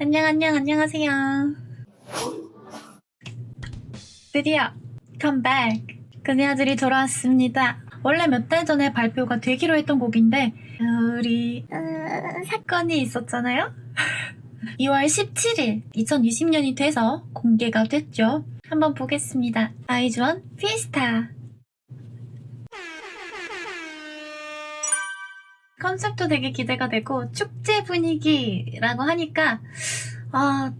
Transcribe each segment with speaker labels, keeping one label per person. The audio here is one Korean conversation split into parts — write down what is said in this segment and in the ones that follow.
Speaker 1: 안녕, 안녕, 안녕하세요. 드디어 컴백. 그녀들이 돌아왔습니다. 원래 몇 달 전에 발표가 되기로 했던 곡인데 우리 음, 사건이 있었잖아요. 2월 17일 2020년이 돼서 공개가 됐죠. 한번 보겠습니다. 아이즈원 피스타. 컨셉도 되게 기대가 되고 축제 분위기라고 하니까 아,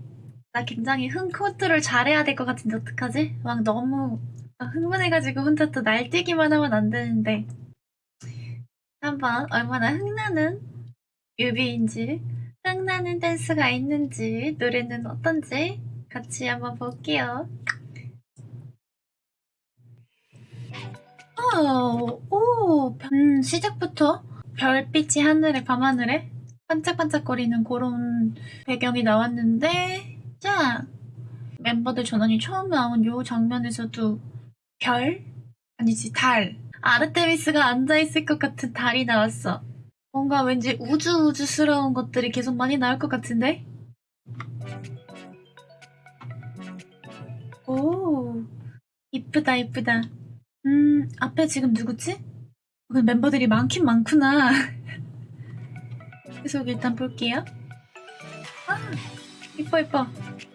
Speaker 1: 나 굉장히 흥 컨트롤 잘해야 될 것 같은데 어떡하지? 막 너무 흥분해가지고 혼자 또 날뛰기만 하면 안 되는데 한번 얼마나 흥나는 뮤비인지 흥나는 댄스가 있는지 노래는 어떤지 같이 한번 볼게요. 어, 오, 음, 시작부터 별빛이 하늘에 밤하늘에 반짝반짝거리는 그런 배경이 나왔는데 자 멤버들 전원이 처음 나온 요 장면에서도 별? 아니지 달 아르테미스가 앉아있을 것 같은 달이 나왔어 뭔가 왠지 우주우주스러운 것들이 계속 많이 나올 것 같은데? 오 이쁘다 이쁘다 음 앞에 지금 누구지? 그 멤버들이 많긴 많구나. 계속 일단 볼게요. 아, 이뻐 이뻐.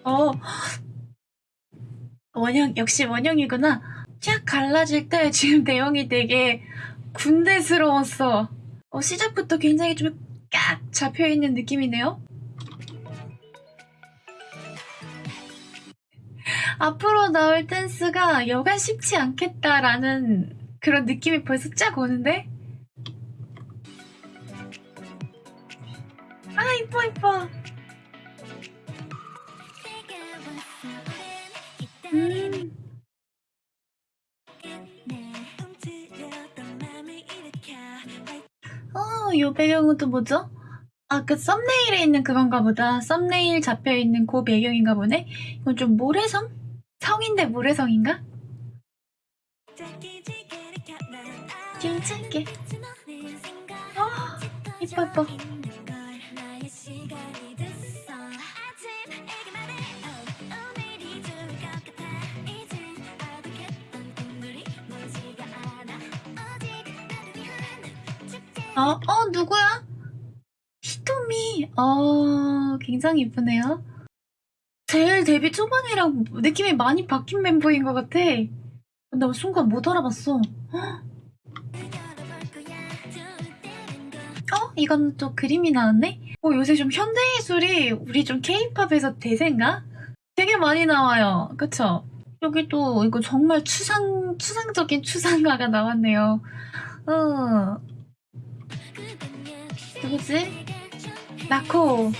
Speaker 1: 어, 원형 역시 원형이구나. 쫙 갈라질 때 지금 내용이 되게 군대스러웠어. 어, 시작부터 굉장히 좀 깍 잡혀 있는 느낌이네요. 앞으로 나올 댄스가 여간 쉽지 않겠다라는 그런 느낌이 벌써 쫙 오는데? 아 이뻐 이뻐 음. 어, 요 배경은 또 뭐죠? 아, 그 썸네일에 있는 그건가 보다. 썸네일 잡혀있는 그 배경인가 보네? 이건 좀 모래성? 성인데 모래성인가? 괜찮게. 아, 이뻐, 이뻐. 어, 어, 누구야? 히토미. 어, 굉장히 이쁘네요. 제일 데뷔 초반이랑 느낌이 많이 바뀐 멤버인 것 같아. 나 순간 못 알아봤어. 어? 이건 또 그림이 나왔네? 어, 요새 좀 현대예술이 우리 좀 케이팝에서 대세인가? 되게 많이 나와요. 그쵸? 여기 또 이거 정말 추상, 추상적인 추상가가 나왔네요. 어. 누구지? 나코.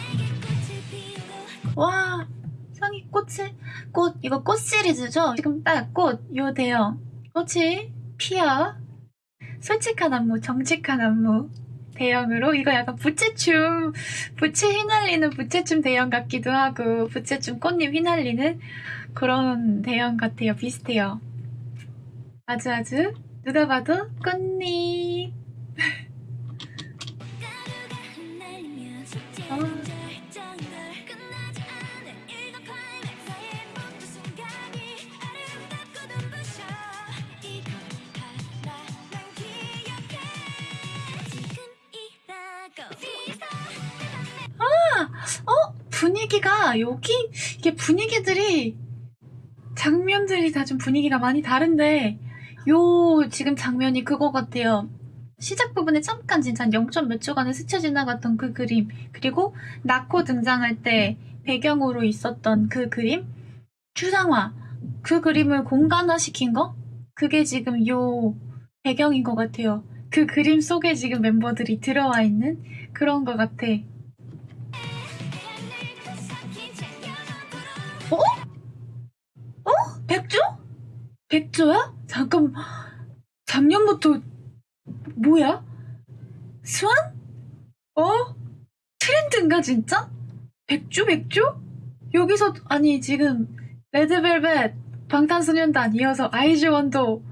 Speaker 1: 와, 상이 꽃이, 꽃, 이거 꽃 시리즈죠? 지금 딱 꽃, 요 대형. 꽃이 피어. 솔직한 안무, 정직한 안무. 대형으로 이거 약간 부채춤 부채 휘날리는 부채춤 대형 같기도 하고 부채춤 꽃잎 휘날리는 그런 대형 같아요 비슷해요 아주 아주 누가 봐도 꽃잎 어. 어? 분위기가 여기 이게 분위기들이 장면들이 다 좀 분위기가 많이 다른데 요 지금 장면이 그거 같아요. 시작 부분에 잠깐 진짜 한 0. 몇 초간에 스쳐 지나갔던 그 그림 그리고 나코 등장할 때 배경으로 있었던 그 그림 추상화 그 그림을 공간화시킨 거 그게 지금 요 배경인 것 같아요. 그 그림 속에 지금 멤버들이 들어와 있는 그런 것 같아. 백조? 백조야? 잠깐 작년부터 뭐야? 스완? 어? 트렌드인가 진짜? 백조 백조? 여기서 아니 지금 레드벨벳 방탄소년단 이어서 아이즈원도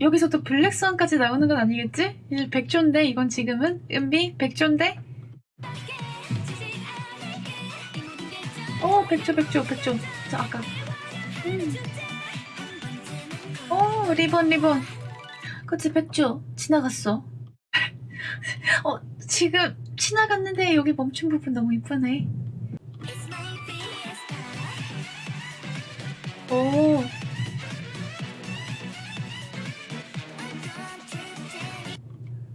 Speaker 1: 여기서 또 블랙스완까지 나오는 건 아니겠지? 백조인데 이건 지금은 은비 백조인데 백조 백조 백조. 저 아까. 음. 오 리본 리본. 그치 백조. 지나갔어. 어 지금 지나갔는데 여기 멈춘 부분 너무 이쁘네. 오.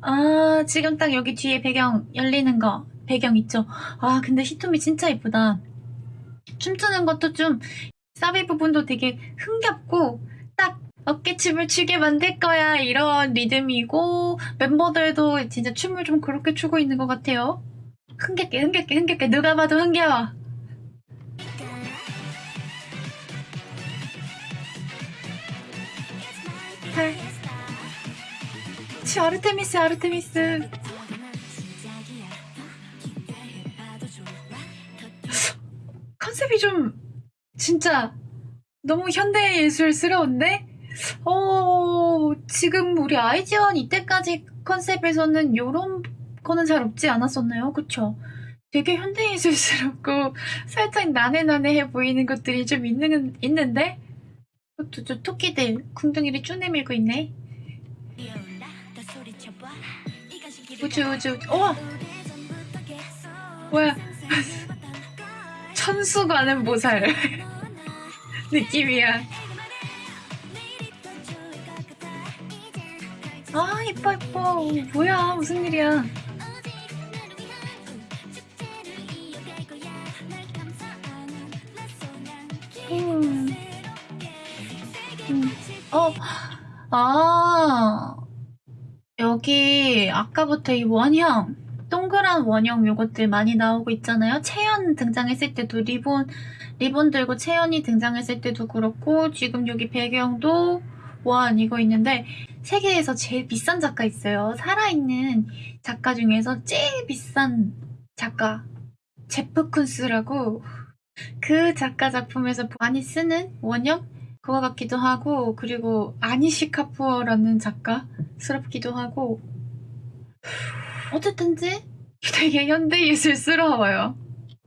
Speaker 1: 아, 지금 딱 여기 뒤에 배경 열리는 거, 배경 있죠? 아, 근데 히토미 진짜 이쁘다. 춤추는 것도 좀, 사비 부분도 되게 흥겹고, 딱 어깨춤을 추게 만들 거야. 이런 리듬이고, 멤버들도 진짜 춤을 좀 그렇게 추고 있는 것 같아요. 흥겹게, 흥겹게, 흥겹게. 누가 봐도 흥겨워. 헐. 치, 아르테미스, 아르테미스. 컨셉이 좀 진짜 너무 현대 예술스러운데? 어, 지금 우리 아이즈원 이때까지 컨셉에서는 요런 거는 잘 없지 않았었나요? 그쵸? 되게 현대 예술스럽고 살짝 나네나네해 보이는 것들이 좀 있는, 있는데? 또, 저 토끼들 궁둥이를 쭉 내밀고 있네. 우주, 우주, 어! 뭐야. 천수 가는 보살 느낌이야. 아 이뻐 이뻐 뭐야 무슨 일이야? 음. 음. 어, 아 여기 아까부터 이 원형 동그란 원형 요것들 많이 나오고 있잖아요. 채연 등장했을 때도 리본 리본 들고 채연이 등장했을 때도 그렇고 지금 여기 배경도 원 이거 있는데 세계에서 제일 비싼 작가 있어요. 살아있는 작가 중에서 제일 비싼 작가 제프 쿤스라고 그 작가 작품에서 많이 쓰는 원형 그거 같기도 하고 그리고 아니시 카푸어라는 작가스럽기도 하고 어쨌든지 되게 현대예술스러워요.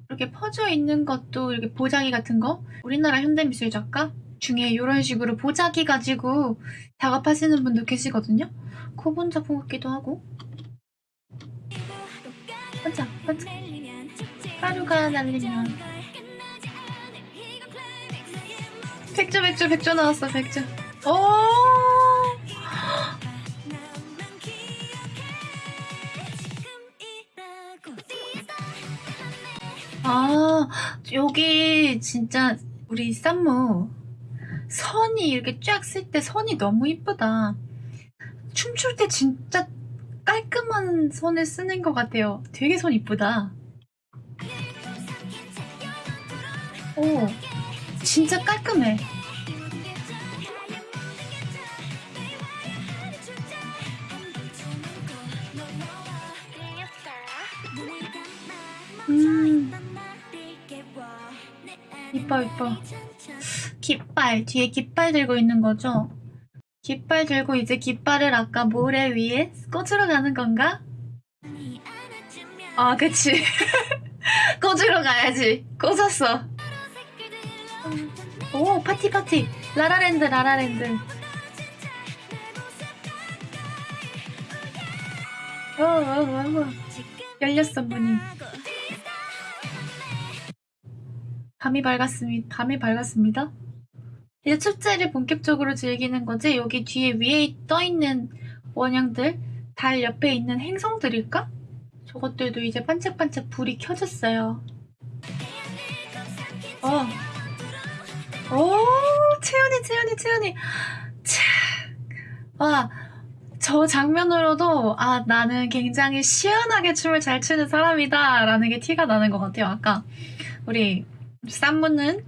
Speaker 1: 이렇게 퍼져 있는 것도 이렇게 보자기 같은 거? 우리나라 현대미술 작가? 중에 이런 식으로 보자기 가지고 작업하시는 분도 계시거든요. 그분 작품 같기도 하고. 반짝 반짝 하루가 날리면. 백조 백조 백조 나왔어 백조. 오 아, 여기 진짜 우리 쌈무 선이 이렇게 쫙 쓸 때 선이 너무 이쁘다. 춤출 때 진짜 깔끔한 선을 쓰는 것 같아요. 되게 선 이쁘다. 오, 진짜 깔끔해. 음, 이뻐, 이뻐. 깃발, 뒤에 깃발 들고 있는 거죠? 깃발 들고 이제 깃발을 아까 모래 위에 꽂으러 가는 건가? 아, 그치. 꽂으러 가야지. 꽂았어. 오, 파티, 파티. 라라랜드, 라라랜드. 어, 어, 어, 어. 열렸어, 문이. 밤이 밝았습니다. 밤이 밝았습니다. 이제 축제를 본격적으로 즐기는 거지. 여기 뒤에 위에 떠 있는 원형들, 달 옆에 있는 행성들일까? 저것들도 이제 반짝반짝 불이 켜졌어요. 어. 오, 채연이, 채연이, 채연이. 차. 와, 저 장면으로도, 아, 나는 굉장히 시원하게 춤을 잘 추는 사람이다. 라는 게 티가 나는 것 같아요. 아까, 우리, 쌈무는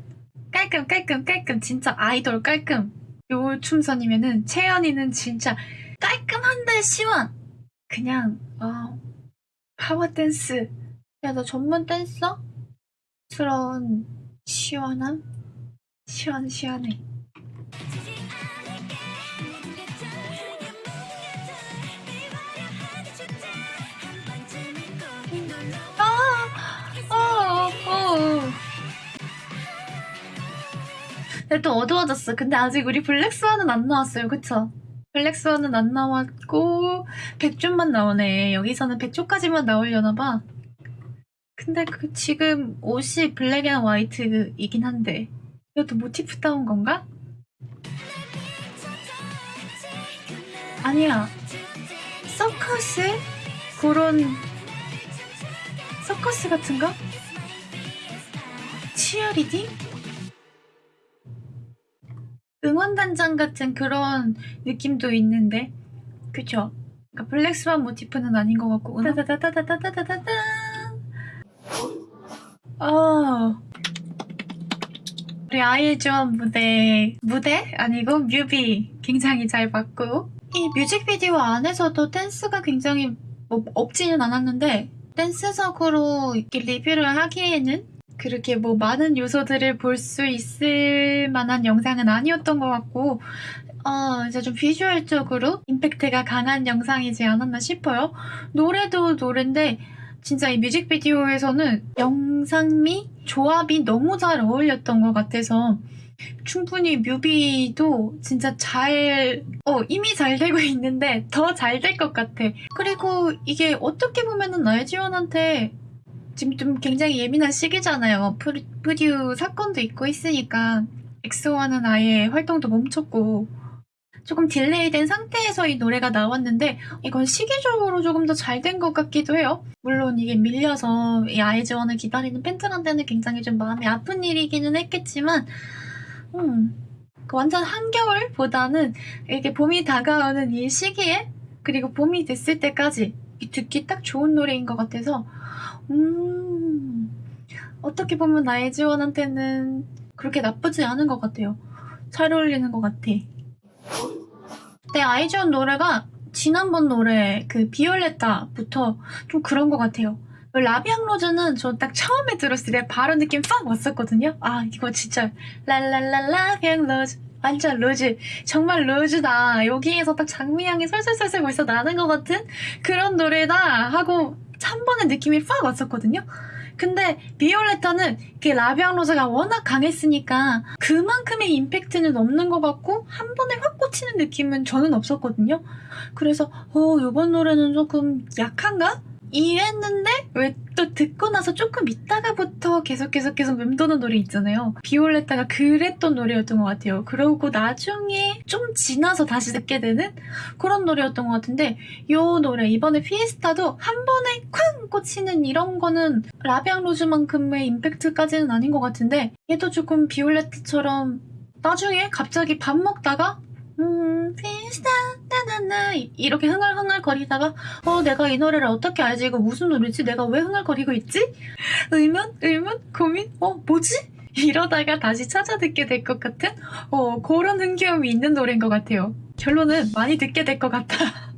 Speaker 1: 깔끔, 깔끔, 깔끔. 진짜 아이돌 깔끔. 요 춤선이면은, 채연이는 진짜 깔끔한데 시원. 그냥, 아, 파워 댄스. 야, 너 전문 댄서? 스러운 시원함? 시원, 시원해. 근데 또 어두워졌어. 근데 아직 우리 블랙스완은 안 나왔어요. 그쵸? 블랙스완은 안 나왔고 백조만 나오네. 여기서는 백조까지만 나오려나 봐. 근데 그 지금 옷이 black and white이긴 한데 이것도 모티프 따온 건가? 아니야. 서커스? 그런 서커스 같은가? 치어리딩? 응원단장 같은 그런 느낌도 있는데. 그쵸? 그러니까 블랙스완 모티프는 아닌 것 같고 따다다다다다다다다 아 우리 아이즈원 무대. 무대? 아니고 뮤비. 굉장히 잘 봤고. 이 뮤직비디오 안에서도 댄스가 굉장히 뭐 없지는 않았는데 댄스적으로 이렇게 리뷰를 하기에는 그렇게 뭐 많은 요소들을 볼 수 있을 만한 영상은 아니었던 것 같고 어 이제 좀 비주얼적으로 임팩트가 강한 영상이지 않았나 싶어요. 노래도 노래인데 진짜 이 뮤직비디오에서는 영상미 조합이 너무 잘 어울렸던 것 같아서 충분히 뮤비도 진짜 잘, 어, 이미 잘 되고 있는데 더 잘 될 것 같아. 그리고 이게 어떻게 보면은 아이즈원한테 지금 좀 굉장히 예민한 시기잖아요. 프리, 프듀 사건도 있고 있으니까 엑소와는 아예 활동도 멈췄고 조금 delay된 상태에서 이 노래가 나왔는데 이건 시기적으로 조금 더 잘 된 것 같기도 해요. 물론 이게 밀려서 이 아이즈원을 기다리는 팬들한테는 굉장히 좀 마음이 아픈 일이기는 했겠지만 음, 그 완전 한겨울보다는 이렇게 봄이 다가오는 이 시기에 그리고 봄이 됐을 때까지 듣기 딱 좋은 노래인 것 같아서 음, 어떻게 보면 아이즈원한테는 그렇게 나쁘지 않은 것 같아요. 잘 어울리는 것 같아. 네, 아이즈원 노래가 지난번 노래 그 비올레타부터 좀 그런 것 같아요. La Vie en Rose는 저 딱 처음에 들었을 때 바로 느낌 팍 왔었거든요. 아 이거 진짜 랄랄라 La Vie en Rose 완전 rose 정말 rose다. 여기에서 딱 장미향이 솔솔솔솔 벌써 나는 것 같은 그런 노래다 하고 한 번의 느낌이 팍 왔었거든요. 근데 비올레타는 그 라비앙 로즈가 워낙 강했으니까 그만큼의 임팩트는 없는 것 같고 한 번에 확 꽂히는 느낌은 저는 없었거든요. 그래서 어 이번 노래는 조금 약한가? 이랬는데 왜 또 듣고 나서 조금 있다가부터 계속 계속 계속 맴도는 노래 있잖아요. 비올레타가 그랬던 노래였던 것 같아요. 그러고 나중에 좀 지나서 다시 듣게 되는 그런 노래였던 것 같은데 이 노래 이번에 피에스타도 한 번에 쾅 꽂히는 이런 거는 라비앙 로즈만큼의 임팩트까지는 아닌 것 같은데 얘도 조금 비올레타처럼 나중에 갑자기 밥 먹다가 음, 피스타, 나나나, 이렇게 흥얼흥얼 거리다가, 어, 내가 이 노래를 어떻게 알지? 이거 무슨 노래지? 내가 왜 흥얼거리고 있지? 의문? 의문? 고민? 어, 뭐지? 이러다가 다시 찾아 듣게 될 것 같은, 어, 그런 흥겨움이 있는 노래인 것 같아요. 결론은 많이 듣게 될 것 같아.